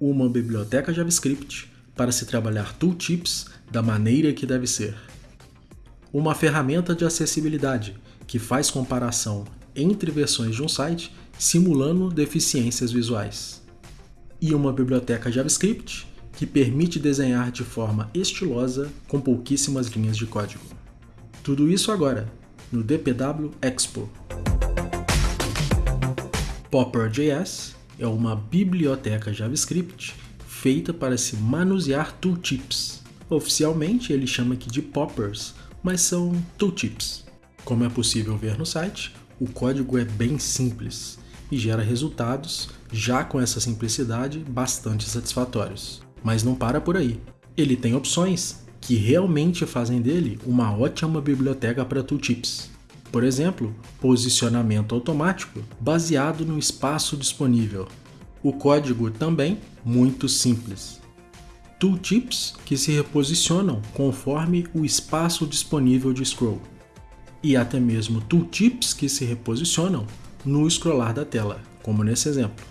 uma biblioteca JavaScript para se trabalhar tooltips da maneira que deve ser. Uma ferramenta de acessibilidade que faz comparação entre versões de um site simulando deficiências visuais. E uma biblioteca JavaScript que permite desenhar de forma estilosa com pouquíssimas linhas de código. Tudo isso agora no DPW Expo. Popper.js é uma biblioteca JavaScript feita para se manusear tooltips. Oficialmente ele chama aqui de poppers, mas são tooltips. Como é possível ver no site, o código é bem simples e gera resultados, já com essa simplicidade, bastante satisfatórios. Mas não para por aí. Ele tem opções que realmente fazem dele uma ótima biblioteca para tooltips. Por exemplo, posicionamento automático baseado no espaço disponível. O código também muito simples. Tooltips que se reposicionam conforme o espaço disponível de scroll. E até mesmo tooltips que se reposicionam no scrollar da tela, como nesse exemplo.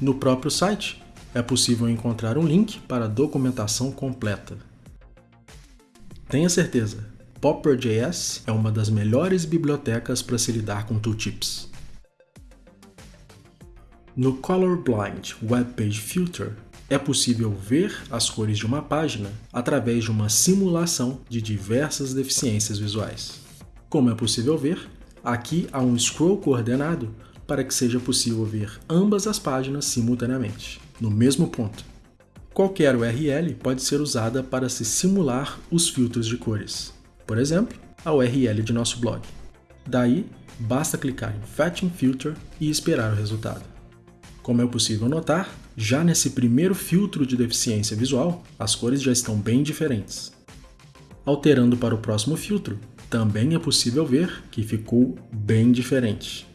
No próprio site, é possível encontrar um link para a documentação completa. Tenha certeza, Popper.js é uma das melhores bibliotecas para se lidar com tooltips. No Colorblind Web Page Filter, é possível ver as cores de uma página através de uma simulação de diversas deficiências visuais. Como é possível ver, aqui há um scroll coordenado para que seja possível ver ambas as páginas simultaneamente, no mesmo ponto. Qualquer URL pode ser usada para se simular os filtros de cores por exemplo, a URL de nosso blog. Daí, basta clicar em Fetching Filter e esperar o resultado. Como é possível notar, já nesse primeiro filtro de deficiência visual, as cores já estão bem diferentes. Alterando para o próximo filtro, também é possível ver que ficou bem diferente.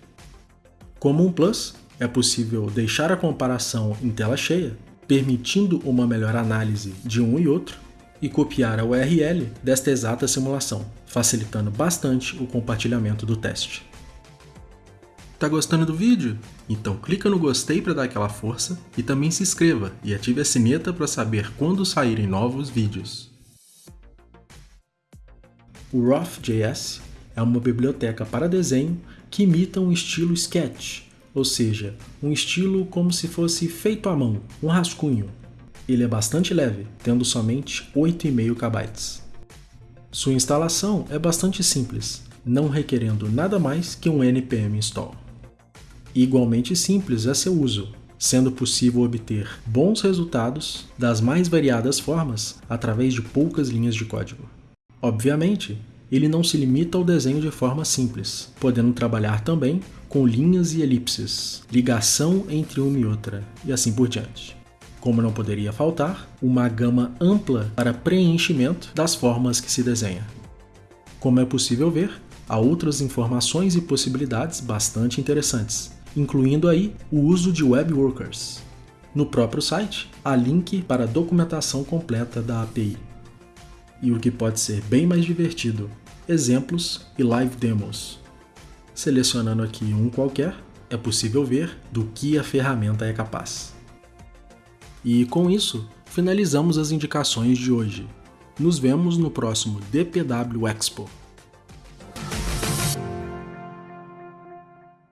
Como um plus, é possível deixar a comparação em tela cheia, permitindo uma melhor análise de um e outro, e copiar a URL desta exata simulação, facilitando bastante o compartilhamento do teste. Tá gostando do vídeo? Então clica no gostei para dar aquela força e também se inscreva e ative a sineta para saber quando saírem novos vídeos. O Rough.js é uma biblioteca para desenho que imita um estilo sketch, ou seja, um estilo como se fosse feito à mão, um rascunho, ele é bastante leve, tendo somente 8,5 KB. Sua instalação é bastante simples, não requerendo nada mais que um npm install. Igualmente simples é seu uso, sendo possível obter bons resultados das mais variadas formas através de poucas linhas de código. Obviamente, ele não se limita ao desenho de forma simples, podendo trabalhar também com linhas e elipses, ligação entre uma e outra, e assim por diante como não poderia faltar, uma gama ampla para preenchimento das formas que se desenha. Como é possível ver, há outras informações e possibilidades bastante interessantes, incluindo aí o uso de web workers. No próprio site, há link para a documentação completa da API. E o que pode ser bem mais divertido, exemplos e live demos. Selecionando aqui um qualquer, é possível ver do que a ferramenta é capaz. E com isso, finalizamos as indicações de hoje. Nos vemos no próximo DPW Expo.